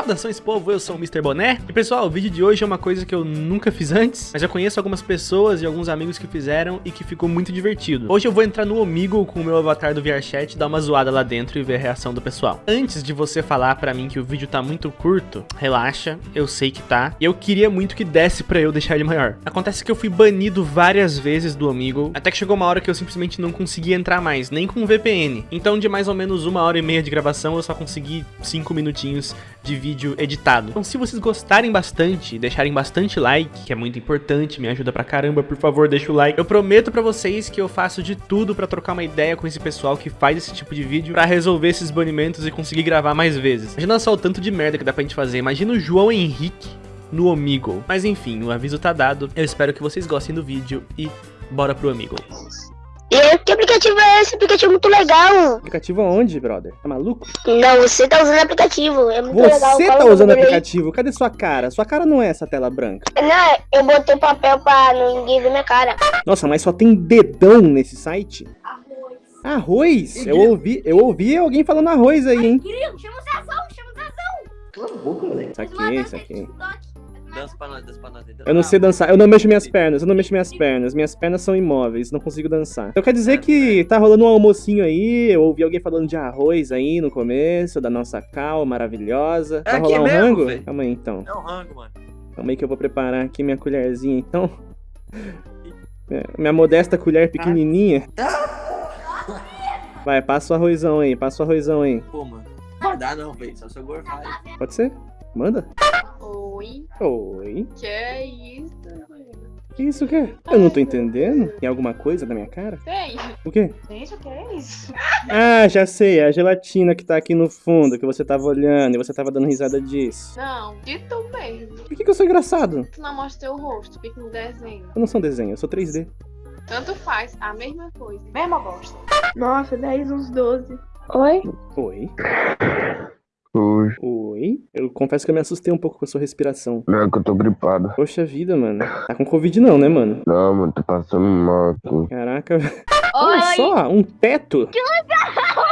Saudações povo, eu sou o Mr. Boné. E pessoal, o vídeo de hoje é uma coisa que eu nunca fiz antes Mas eu conheço algumas pessoas e alguns amigos que fizeram e que ficou muito divertido. Hoje eu vou entrar no Omigo com o meu avatar do VRChat Dar uma zoada lá dentro e ver a reação do pessoal. Antes de você falar pra mim que o vídeo tá muito curto Relaxa, eu sei que tá. E eu queria muito que desse pra eu deixar ele maior. Acontece que eu fui banido várias vezes do Omigo Até que chegou uma hora que eu simplesmente não consegui entrar mais Nem com VPN Então de mais ou menos uma hora e meia de gravação Eu só consegui cinco minutinhos de vídeo editado. Então se vocês gostarem bastante, deixarem bastante like, que é muito importante, me ajuda pra caramba, por favor, deixa o like. Eu prometo pra vocês que eu faço de tudo pra trocar uma ideia com esse pessoal que faz esse tipo de vídeo, pra resolver esses banimentos e conseguir gravar mais vezes. Imagina só o tanto de merda que dá pra gente fazer, imagina o João Henrique no Omigo. Mas enfim, o aviso tá dado, eu espero que vocês gostem do vídeo e bora pro Omigo. E que aplicativo é esse? Aplicativo é muito legal. Aplicativo aonde, brother? Tá maluco? Não, você tá usando aplicativo. É muito você legal. Você tá usando aplicativo? Aí. Cadê sua cara? Sua cara não é essa tela branca. Não, eu botei papel pra ninguém ver minha cara. Nossa, mas só tem dedão nesse site? Arroz. Arroz? Eu ouvi, eu ouvi alguém falando arroz aí, hein? Ai, chama o Zazão, chama o Zazão. Cala a boca, moleque. Saquei, saquei. Dança pra nós, dança pra nós. Eu não sei dançar, eu não mexo minhas pernas, eu não mexo minhas pernas. Minhas pernas são imóveis, não consigo dançar. Então quer dizer que tá rolando um almocinho aí, eu ouvi alguém falando de arroz aí no começo, da nossa cal maravilhosa. Vai rolar um mesmo, rango? Véio. Calma aí então. É um rango, mano. Calma aí que eu vou preparar aqui minha colherzinha então. Minha modesta colher pequenininha. Vai, passa o arrozão aí, passa o arrozão aí. Pô, mano. Não dá não, velho, só se eu gorfar. Pode ser? Manda. Oi. Oi. Que é isso? Que isso que é? Eu não tô entendendo. Tem alguma coisa na minha cara? Tem. O quê? Gente, o que é isso? Ah, já sei. É a gelatina que tá aqui no fundo, que você tava olhando e você tava dando risada disso. Não, de tu mesmo. Por que, que eu sou engraçado? Tu não mostra teu rosto, fica no desenho. Eu não sou um desenho, eu sou 3D. Tanto faz, a mesma coisa. Mesma bosta. Nossa, 10 uns 12. Oi? Oi. Oi. Confesso que eu me assustei um pouco com a sua respiração. Não, é que eu tô gripado. Poxa vida, mano. Tá com Covid não, né, mano? Não, mano, tô passando mal aqui. Caraca. Olha só, um teto. Que legal!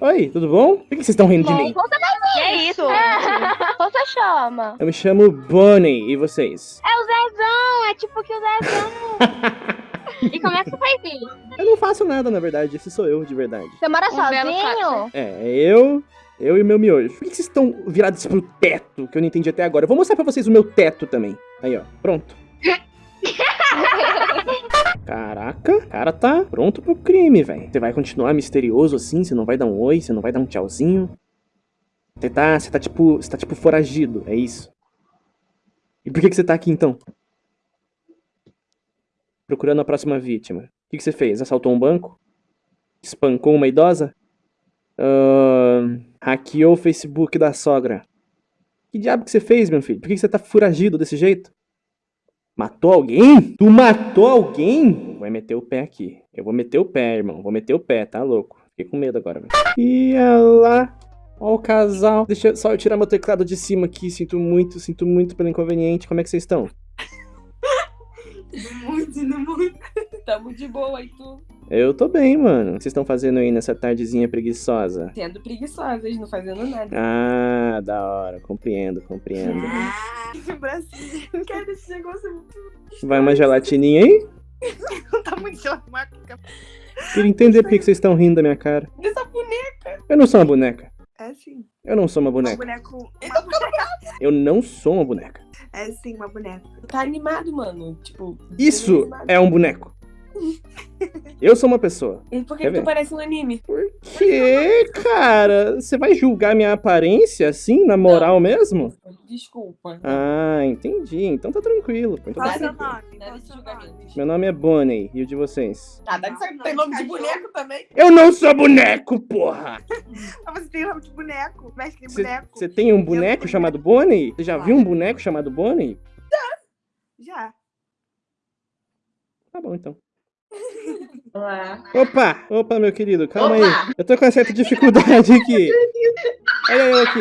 Oi. Oi, tudo bom? Por que vocês estão rindo de mim? Conta pra mim. Que é isso? Como você chama? Eu me chamo Bonnie, e vocês? É o Zezão, é tipo que o Zezão. E como é que você faz isso? Eu não faço nada, na verdade. Esse sou eu, de verdade. Você mora Um sozinho? É eu, eu e meu miojo. Por que vocês estão virados pro teto, que eu não entendi até agora? Eu vou mostrar pra vocês o meu teto também. Aí, ó. Pronto. Caraca, o cara tá pronto pro crime, velho. Você vai continuar misterioso assim? Você não vai dar um oi? Você não vai dar um tchauzinho? Você tá, você tá tipo, você tá tipo foragido, é isso? E por que, que você tá aqui então? Procurando a próxima vítima. O que, que você fez? Assaltou um banco? Espancou uma idosa? Uh, hackeou o Facebook da sogra. Que diabo que você fez, meu filho? Por que, você tá foragido desse jeito? Matou alguém? Tu matou alguém? Vai meter o pé aqui. Eu vou meter o pé, irmão. Vou meter o pé, tá louco? Fiquei com medo agora, velho. Ia lá. Ó o casal. Deixa só eu tirar meu teclado de cima aqui. Sinto muito, sinto muito pelo inconveniente. Como é que vocês estão? Muito, indo muito. Tamo de boa e tu? Eu tô bem, mano. O que vocês estão fazendo aí nessa tardezinha preguiçosa? Sendo preguiçosas, não fazendo nada. Ah, da hora. Compreendo, compreendo. Que bracinho. Quero esse negócio muito. Vai uma gelatininha aí? Não tá muito chamaca. Queria entender por que vocês estão rindo da minha cara. Dessa boneca. Eu não sou uma boneca. É sim. Eu não sou uma Um boneca. boneco. Uma boneca. Eu não sou uma boneca. É sim, uma boneca. Tá animado, mano. Tipo. Isso animado. é um boneco. Eu sou uma pessoa. E por que, Quer que tu ver? parece um anime? Por que, cara? Você vai julgar minha aparência assim, na moral mesmo? Desculpa. Ah, entendi. Então tá tranquilo. pô. Então tá Qual seu tranquilo. nome? Nada de julgamento. Meu nome é Bonnie. E o de vocês? Ah, deve ser que tem nome de boneco também. Eu não sou boneco, porra! Ah, Você tem nome de boneco, mestre de boneco. você tem um boneco chamado Bonnie? Você já viu um boneco chamado Bonnie? Já. Tá bom, então. Olá. Opa! Opa, meu querido, calma Opa! aí. Eu tô com uma certa dificuldade aqui. Olha eu aqui.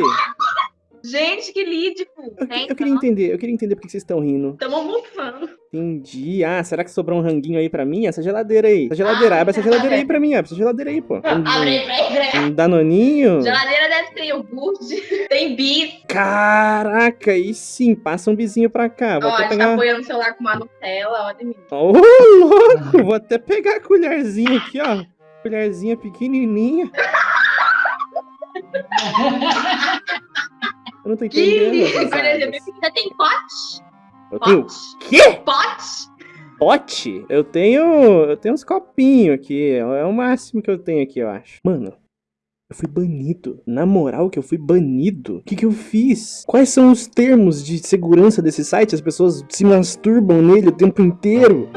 Gente, que lídico. Eu, eu queria entender, eu queria entender por que vocês estão rindo. Tamo mufando. Entendi. Ah, será que sobrou um ranguinho aí pra mim? Essa geladeira aí. Essa geladeira. Abre essa geladeira aí pra mim, abre essa geladeira aí, pô. Abre aí, um danoninho. Geladeira deve ter iogurte, tem bis. Caraca, aí sim. Passa um bizinho pra cá. Vou Ó, a até gente tá pegar... apoiando o celular com uma Nutella, olha mim. Ô, louco! Vou até pegar a colherzinha aqui, ó. Colherzinha pequenininha. Eu não tô entendendo. Você tem pote? Eu tenho Pote? quê? Pote? Pote? Eu tenho. Eu tenho uns copinhos aqui. É o máximo que eu tenho aqui, eu acho. Mano, eu fui banido. Na moral que eu fui banido? O que, que eu fiz? Quais são os termos de segurança desse site? As pessoas se masturbam nele o tempo inteiro.